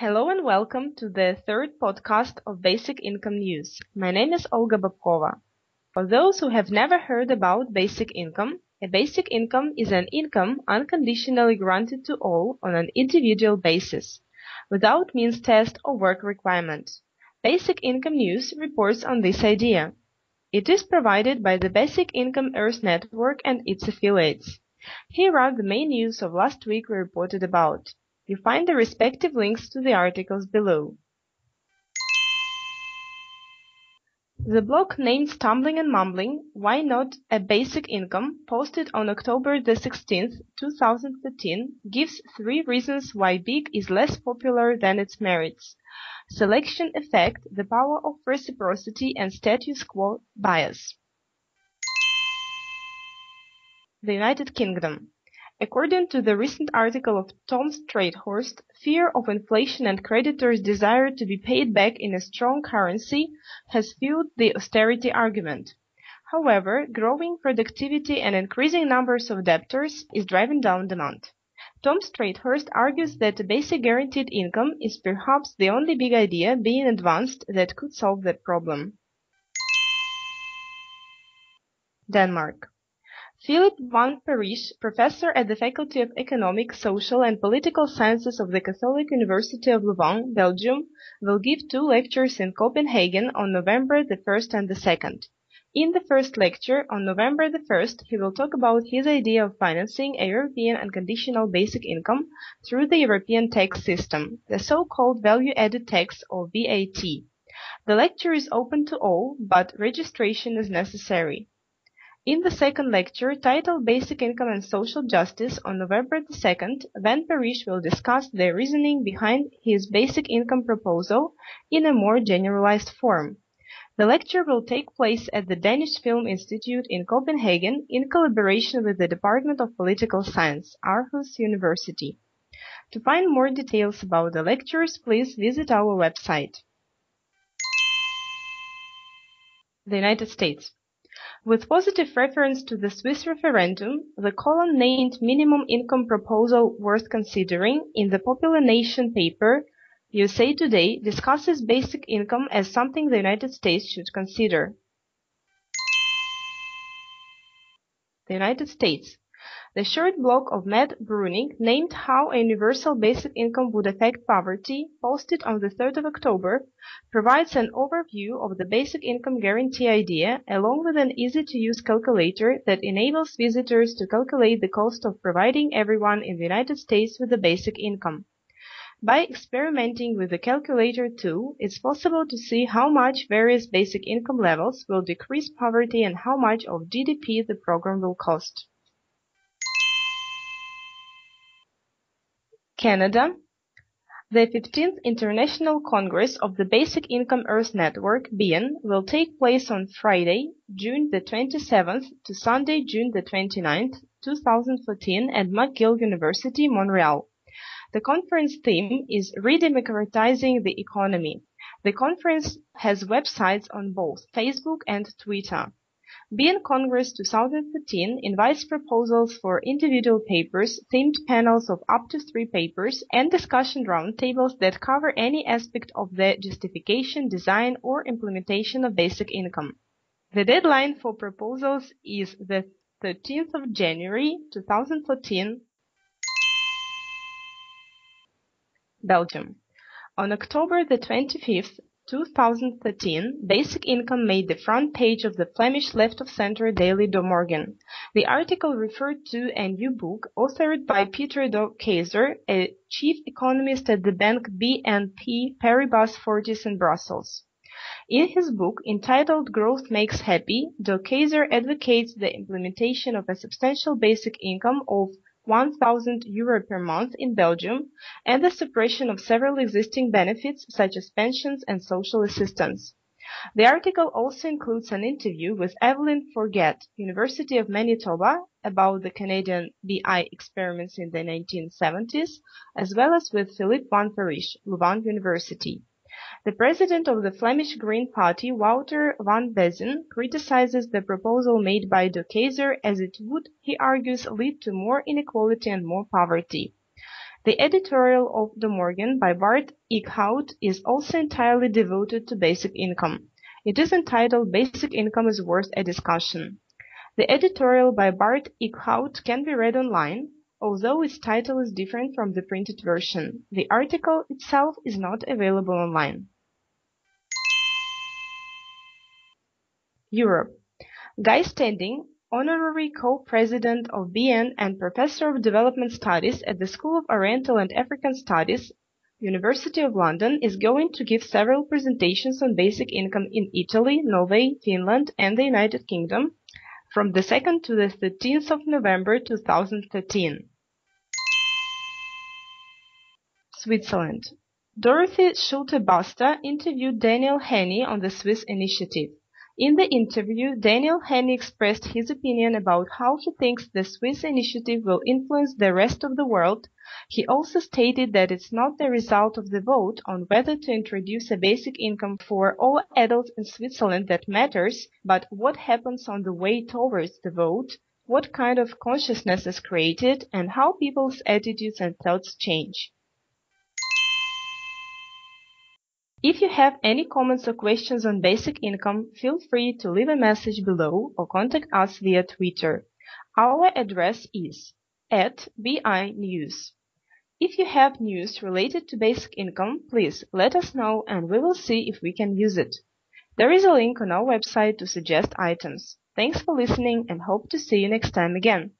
Hello and welcome to the third podcast of Basic Income News. My name is Olga Babkova. For those who have never heard about basic income, a basic income is an income unconditionally granted to all on an individual basis, without means test or work requirement. Basic Income News reports on this idea. It is provided by the Basic Income Earth Network and its affiliates. Here are the main news of last week we reported about. You find the respective links to the articles below. The blog named Stumbling and Mumbling Why Not a Basic Income, posted on October the 16th, 2013, gives three reasons why BIG is less popular than its merits. Selection effect, the power of reciprocity and status quo bias. The United Kingdom. According to the recent article of Tom Streithorst, fear of inflation and creditors' desire to be paid back in a strong currency has fueled the austerity argument. However, growing productivity and increasing numbers of debtors is driving down demand. Tom Streithorst argues that a basic guaranteed income is perhaps the only big idea being advanced that could solve that problem. Denmark. Philippe van Parijs, professor at the Faculty of Economic, Social and Political Sciences of the Catholic University of Louvain, Belgium, will give two lectures in Copenhagen on November the 1st and the 2nd. In the first lecture, on November the 1st, he will talk about his idea of financing a European unconditional basic income through the European tax system, the so-called value-added tax or VAT. The lecture is open to all, but registration is necessary. In the second lecture, titled Basic Income and Social Justice, on November 2nd, Van Parijs will discuss the reasoning behind his basic income proposal in a more generalized form. The lecture will take place at the Danish Film Institute in Copenhagen in collaboration with the Department of Political Science, Aarhus University. To find more details about the lectures, please visit our website. The United States. With positive reference to the Swiss referendum, the column named Minimum Income Proposal Worth Considering in the Popular Nation paper USA Today discusses basic income as something the United States should consider. The United States. The short blog of Matt Bruenig, named How a Universal Basic Income Would Affect Poverty, posted on the 3rd of October, provides an overview of the basic income guarantee idea, along with an easy-to-use calculator that enables visitors to calculate the cost of providing everyone in the United States with a basic income. By experimenting with the calculator tool, it's possible to see how much various basic income levels will decrease poverty and how much of GDP the program will cost. Canada, the 15th International Congress of the Basic Income Earth Network (BIEN) will take place on Friday, June the 27th to Sunday, June the 29th, 2014 at McGill University, Montreal. The conference theme is Redemocratizing the Economy. The conference has websites on both Facebook and Twitter. BIEN Congress 2013 invites proposals for individual papers, themed panels of up to three papers, and discussion roundtables that cover any aspect of the justification, design, or implementation of basic income. The deadline for proposals is the 13th of January 2014. Belgium. On October the 25th, 2013, Basic Income made the front page of the Flemish left-of-center daily De Morgen. The article referred to a new book authored by Peter de Keyzer, a chief economist at the bank BNP Paribas Fortis in Brussels. In his book entitled Growth Makes Happy, de Keyzer advocates the implementation of a substantial basic income of 1,000 euro per month in Belgium and the suppression of several existing benefits such as pensions and social assistance. The article also includes an interview with Evelyn Forget, University of Manitoba, about the Canadian BI experiments in the 1970s, as well as with Philippe van Parijs, Louvain University. The president of the Flemish Green Party, Wouter van Besien, criticizes the proposal made by de Keyzer as it would, he argues, lead to more inequality and more poverty. The editorial of De Morgen by Bart Eeckhout is also entirely devoted to basic income. It is entitled Basic Income is Worth a Discussion. The editorial by Bart Eeckhout can be read online, although its title is different from the printed version. The article itself is not available online. Europe. Guy Standing, Honorary Co-President of BIEN and Professor of Development Studies at the School of Oriental and African Studies, University of London, is going to give several presentations on basic income in Italy, Norway, Finland, and the United Kingdom from the 2nd to the 13th of November 2013. Switzerland. Dorothee Schulte-Basta interviewed Daniel Häni on the Swiss initiative. In the interview, Daniel Häni expressed his opinion about how he thinks the Swiss initiative will influence the rest of the world. He also stated that it's not the result of the vote on whether to introduce a basic income for all adults in Switzerland that matters, but what happens on the way towards the vote, what kind of consciousness is created, and how people's attitudes and thoughts change. If you have any comments or questions on basic income, feel free to leave a message below or contact us via Twitter. Our address is at BI News. If you have news related to basic income, please let us know and we will see if we can use it. There is a link on our website to suggest items. Thanks for listening and hope to see you next time again.